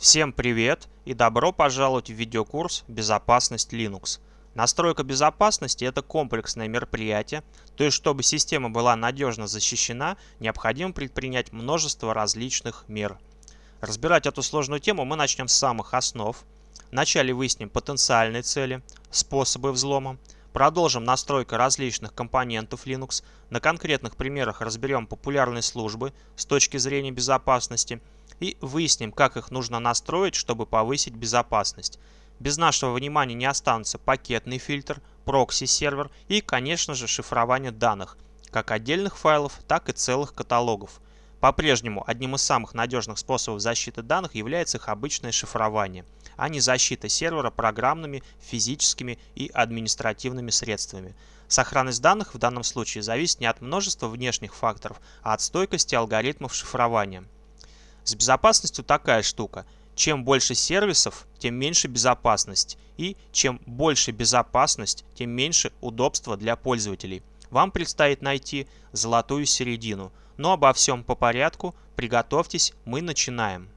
Всем привет и добро пожаловать в видеокурс «Безопасность Linux». Настройка безопасности – это комплексное мероприятие, то есть чтобы система была надежно защищена, необходимо предпринять множество различных мер. Разбирать эту сложную тему мы начнем с самых основ. Вначале выясним потенциальные цели, способы взлома, продолжим настройку различных компонентов Linux, на конкретных примерах разберем популярные службы с точки зрения безопасности – и выясним, как их нужно настроить, чтобы повысить безопасность. Без нашего внимания не останутся пакетный фильтр, прокси-сервер и, конечно же, шифрование данных, как отдельных файлов, так и целых каталогов. По-прежнему одним из самых надежных способов защиты данных является их обычное шифрование, а не защита сервера программными, физическими и административными средствами. Сохранность данных в данном случае зависит не от множества внешних факторов, а от стойкости алгоритмов шифрования. С безопасностью такая штука. Чем больше сервисов, тем меньше безопасность. И чем больше безопасность, тем меньше удобства для пользователей. Вам предстоит найти золотую середину. Но обо всем по порядку. Приготовьтесь, мы начинаем.